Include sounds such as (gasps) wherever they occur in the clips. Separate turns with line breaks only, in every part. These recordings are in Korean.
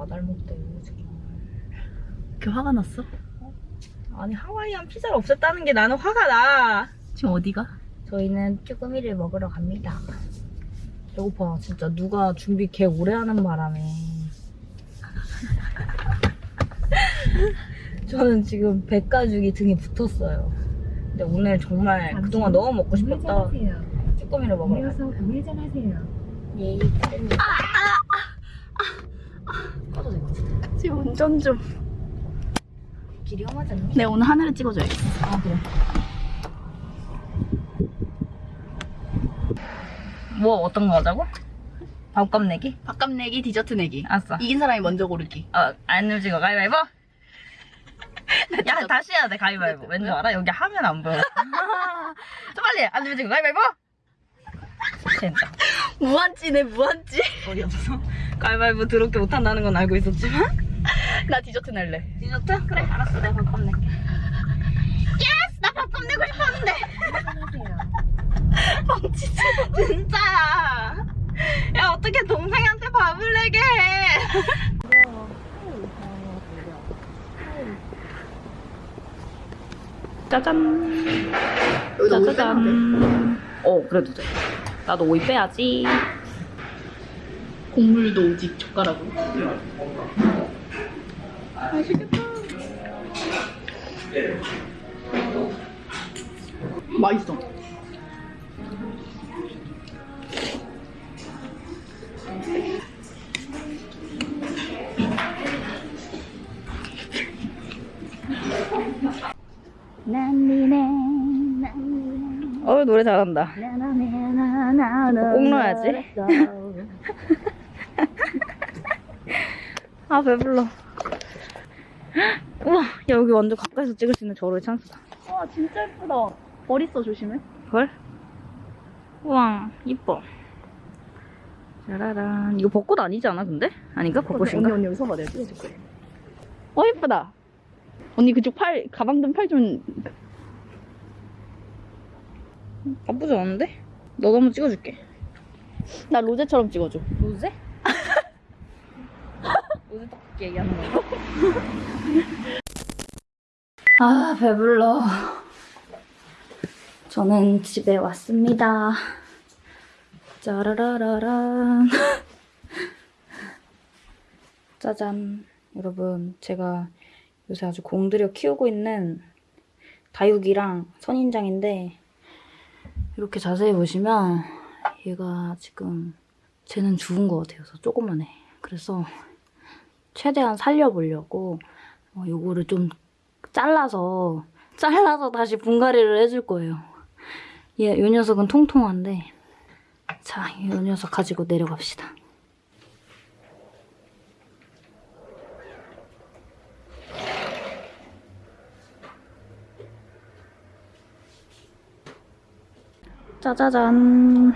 까닭못해 정말.
이렇게 화가 났어?
아니 하와이안 피자를 없앴다는 게 나는 화가 나.
지금 어디가?
저희는 쭈꾸미를 먹으러 갑니다. 배고파 진짜 누가 준비 개 오래 하는 바람에 (laughs) 저는 지금 배가죽이 등에 붙었어요. 근데 오늘 정말 그동안 너무 먹고 싶었다 쭈꾸미를 먹으러 가요.
이어서 우회전하세요.
예. 꺼도 될것
지금 운전 좀.
길이 험하지 않니?
내 오늘 하늘을 찍어줘야겠어.
아 그래. 뭐 어떤 거 하자고? 밥값 내기?
밥값 내기, 디저트 내기.
알았어.
이긴 사람이 먼저 고르기.
어, 안 움직여 가위바위보? 야 다시 해야 돼 가위바위보 왠지 알아? 여기 하면 안 보여 (laughs) 좀 빨리 안 움직여 가위바위보? 진짜
무한찌네, 무한찌.
어이없어 가위바위보 더럽게 못한다는 건 알고 있었지만 (laughs)
나 디저트 낼래.
디저트? 그래 알았어 내가 밥값 낼게 yes! 나 밥값 내고 싶었는데 (laughs) 뻥치지 진짜야 야 어떻게 동생한테 밥을 내게 해
짜잔. 짜자잔.
어 그래도 돼 나도 오이 빼야지
국물도 오직 젓가락으로. 맛있어.
어 노래 잘한다. 꼭 넣어야지. (laughs) 아 배불러 (gasps) 우와 야 여기 완전 가까이서 찍을 수 있는 저로의 찬스다
와, 진짜 예쁘다. 머리 써 조심해.
헐? 우와 이뻐 짜라란 이거 벚꽃 아니지 않아 근데? 아닌가? 벚꽃인가?
언니, 언니 여기 서봐. 내가 찍어줄 거야. 어, 예쁘다. 언니 그쪽 팔, 가방 등팔 좀.
나쁘지 않은데? 너도 한번 찍어줄게
나 로제처럼 찍어줘.
로제? 로제 떡볶이 얘기하는 건가? 아 배불러. 저는 집에 왔습니다. 짜라라라란 (laughs) 짜잔 여러분. 제가 요새 아주 공들여 키우고 있는 다육이랑 선인장인데 이렇게 자세히 보시면 얘가 지금 쟤는 죽은 것 같아서 조그만해 그래서 최대한 살려보려고 어, 요거를 좀 잘라서 잘라서 다시 분갈이를 해줄 거예요. 얘, 요 녀석은 통통한데 자, 이 녀석 가지고 내려갑시다. 짜자잔.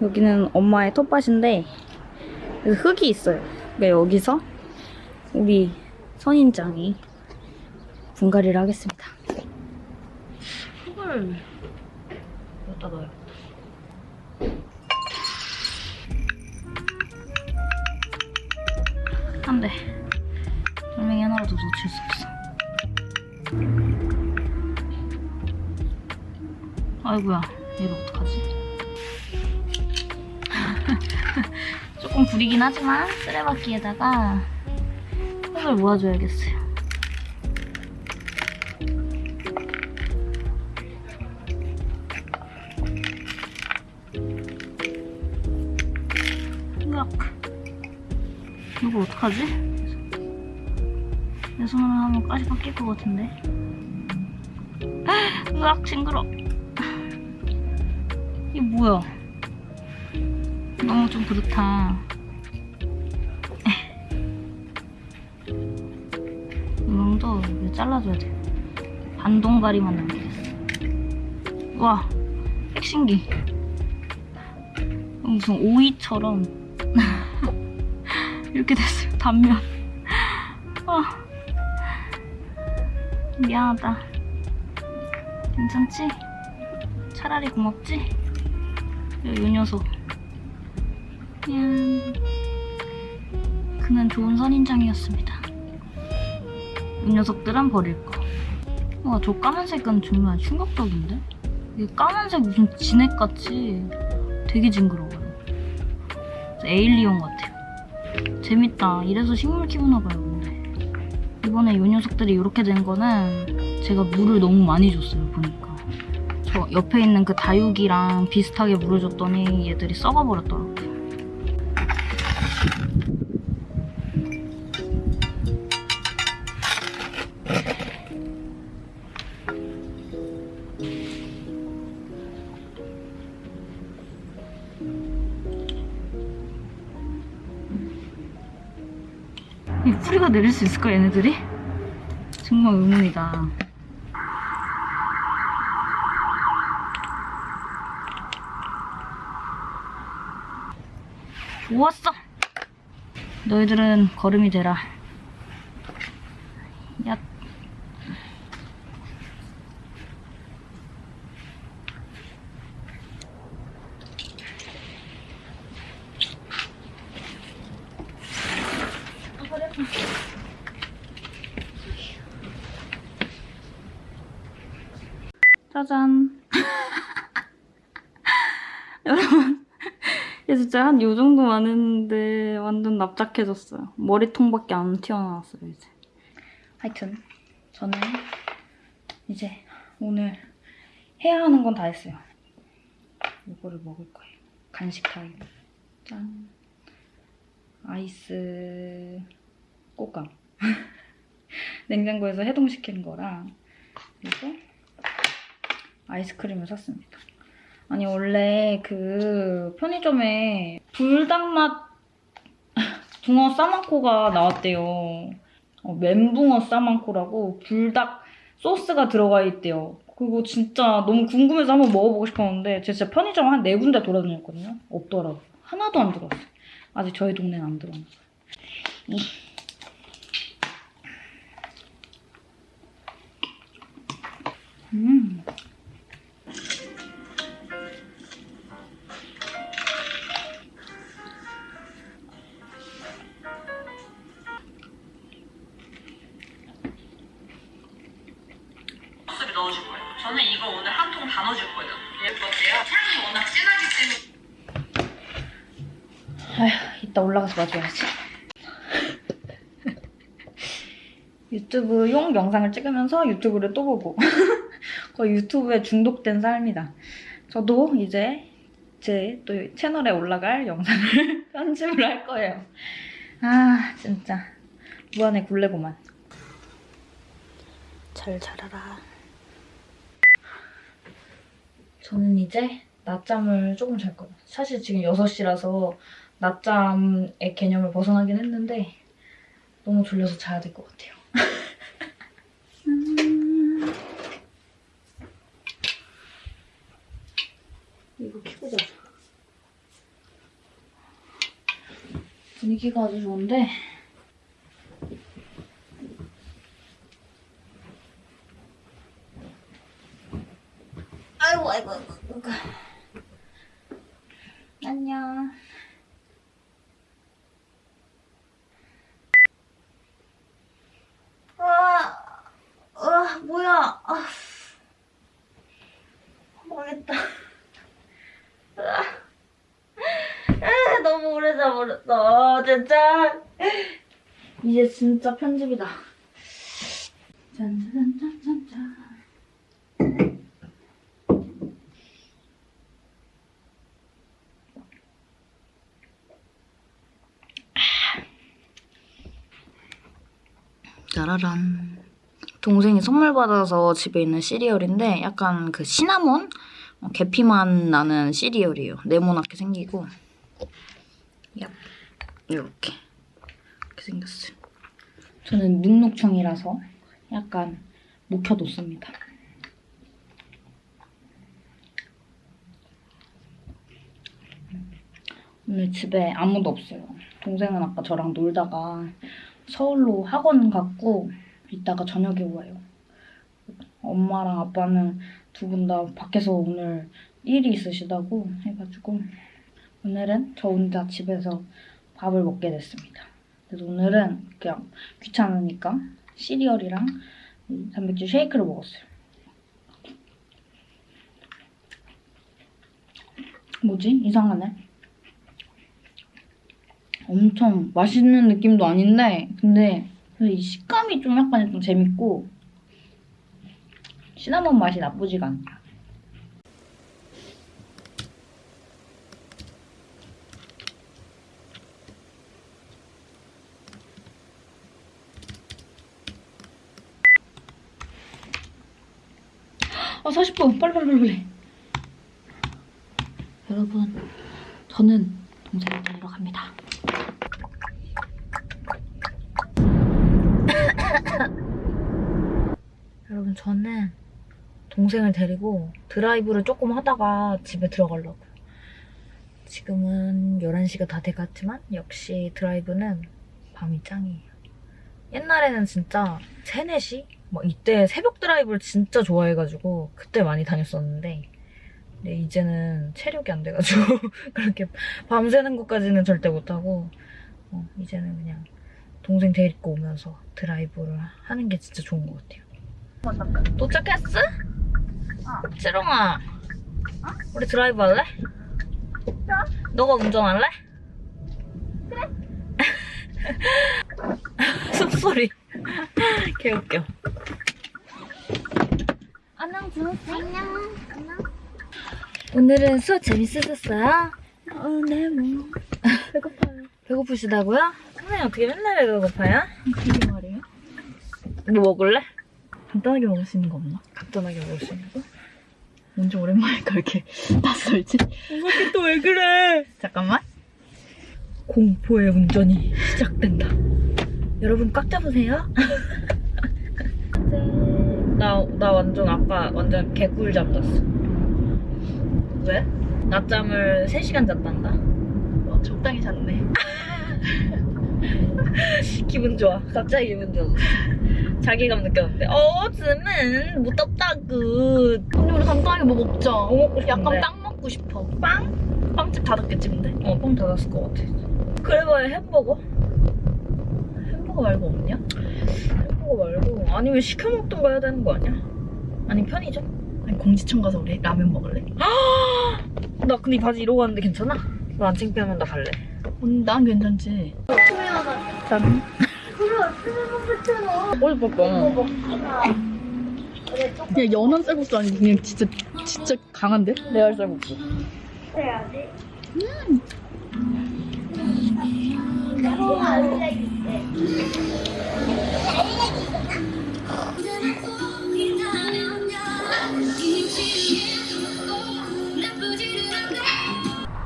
여기는 엄마의 텃밭인데 흙이 있어요 그러니까 여기서? 우리 선인장이 분갈이를 하겠습니다. 흙을 여기다 넣어요. 안 돼. 돌멩이 하나라도 놓칠 수 없어. 아이고야 얘를 어떡하 조금 구리긴 하지만 쓰레받기에다가 흙을 모아줘야겠어요. 이거 어떡하지? 내 손으로 하면 까지가 낄것 같은데. (laughs) 으악 징그러. 이게 뭐야? 너무 좀 그렇다 잘라줘야 돼. 반동가리만 남기겠어 와 핵신기. 무슨 오이처럼. (laughs) 이렇게 됐어요 단면. 아 미안하다. 괜찮지? 차라리 고맙지? 야, 요 녀석. 그냥 그는 좋은 선인장이었습니다. 이 녀석들은 버릴 거. 와, 저 까만색은 정말 충격적인데? 이 까만색 무슨 진액같이 되게 징그러워요. 에일리언 같아요. 재밌다. 이래서 식물 키우나 봐요, 근데. 이번에 이 녀석들이 이렇게 된 거는 제가 물을 너무 많이 줬어요, 보니까. 저 옆에 있는 그 다육이랑 비슷하게 물을 줬더니 얘들이 썩어버렸더라고요. 뿌리가 내릴 수 있을까 얘네들이? 정말 의문이다. 좋았어. 너희들은 걸음이 되라. 야. 짜잔. 여러분, 얘 진짜 한 요 정도 많은데 완전 납작해졌어요. 머리통밖에 안 튀어나왔어요, 이제. 하여튼, 저는 이제 오늘 해야 하는 건 다 했어요. 이거를 먹을 거예요. 간식 타임. 짠. 아이스 꽃감. (laughs) 냉장고에서 해동시킨 거랑 그리고 아이스크림을 샀습니다. 아니 원래 그 편의점에 불닭맛 (laughs) 붕어 싸만코가 나왔대요. 어, 멘붕어 싸만코라고 불닭 소스가 들어가 있대요. 그거 진짜 너무 궁금해서 한번 먹어보고 싶었는데 제가 진짜 편의점 한 네 군데 돌아다녔거든요. 없더라고요. 하나도 안 들어왔어요. 아직 저희 동네는 안 들어왔어요. 이. 음. 올라가서 마줘야지. (laughs) 유튜브 용 영상을 찍으면서 유튜브를 또 보고 (laughs) 거의 유튜브에 중독된 삶이다. 저도 이제 제 또 채널에 올라갈 영상을 (laughs) 편집을 할 거예요. 아 진짜 무한의 굴레고만. 잘 자라라. 저는 이제 낮잠을 조금 잘 거예요. 사실 지금 6시라서 낮잠의 개념을 벗어나긴 했는데 너무 졸려서 자야 될 것 같아요. 음. (laughs) 이거 켜고 자자. 분위기가 아주 좋은데 아이고 아이고 아이고. 안녕. 아, 아 뭐야? 아, 모르겠다. 아, 아, 너무 오래 자버렸어, 진짜. 이제 진짜 편집이다. 짠짠짠짠짠. 짜라란. 동생이 선물 받아서 집에 있는 시리얼인데 약간 그 시나몬? 어, 계피맛 나는 시리얼이에요. 네모나게 생기고. 얍. 이렇게. 저는 눅눅청이라서 약간 묵혀뒀습니다. 오늘 집에 아무도 없어요. 동생은 아까 저랑 놀다가 서울로 학원 갔고 이따가 저녁에 와요. 엄마랑 아빠는 두 분 다 밖에서 오늘 일이 있으시다고 해가지고 오늘은 저 혼자 집에서 밥을 먹게 됐습니다. 그래서 오늘은 그냥 귀찮으니까 시리얼이랑 이 단백질 쉐이크를 먹었어요. 뭐지? 이상하네. 엄청 맛있는 느낌도 아닌데 근데 이 식감이 좀 약간 좀 재밌고 시나몬 맛이 나쁘지가 않다. 아 40분 빨리 빨리 빨리 빨리. 여러분 저는 동생을 데리러 갑니다. (coughs) 여러분 저는 동생을 데리고 드라이브를 조금 하다가 집에 들어가려고 지금은 11시가 다 돼갔지만 역시 드라이브는 밤이 짱이에요 옛날에는 진짜 3, 4시? 막 이때 새벽 드라이브를 진짜 좋아해가지고 그때 많이 다녔었는데 근데 이제는 체력이 안 돼가지고 (laughs) 그렇게 밤새는 것까지는 절대 못하고 어, 이제는 그냥 동생 데리고 오면서 드라이브를 하는 게 진짜 좋은 것 같아요 도착했어? 찌롱아 우리 드라이브 할래? 너가 운전할래? 그래 (laughs) 숨소리 개웃겨 안녕 주무세요 안녕 오늘은 수업 재밌으셨어요? 어, 네, 뭐. 배고파요. 배고프시다고요? 선생님 어떻게 맨날 배고파요?
그게 말이에요?
뭐 먹을래?
간단하게 먹을 수 있는 거 없나?
간단하게 먹을 수 있는 거?
언제 오랜만이니까 이렇게 (laughs) 낯설지?
이렇게 또 왜 그래?
잠깐만.
공포의 운전이 시작된다. 여러분 꽉 잡으세요. (laughs) 나, 나 완전 아까 완전 개꿀잠 잤어. 왜? 낮잠을 3시간 잤단다.
어, 적당히 잤네. (laughs)
기분 좋아. 갑자기 기분 좋아. 자기감 느꼈는데. 어, 즈는 무덥다구.
언니 우리 간단하게 뭐 먹자.
뭐 먹고 싶은데?
약간 빵 먹고 싶어.
빵?
빵집 닫았겠지 근데?
어, 빵 닫았을 것 같아. 그래봐야 햄버거?
햄버거 말고 없냐?
햄버거 말고 아니면 시켜 먹던가 해야 되는 거 아니야? 아니 편의점?
아니 공지청 가서 우리 라면 먹을래?
나 근데 이 바지 이러고 왔는데 괜찮아? 너안 창피하면 나 갈래.
언니 난 괜찮지. 짠. 어디 봐봐. 그냥 연한 쌀국수 아니고 그냥 진짜 진짜 강한데? 레알 쌀국수.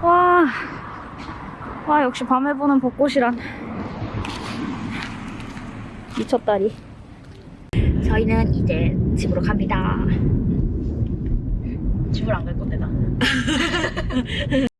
와, 와 역시 밤에 보는 벚꽃이란 미쳤다리. 저희는 이제 집으로 갑니다.
집을 안 갈 건데 나. (laughs)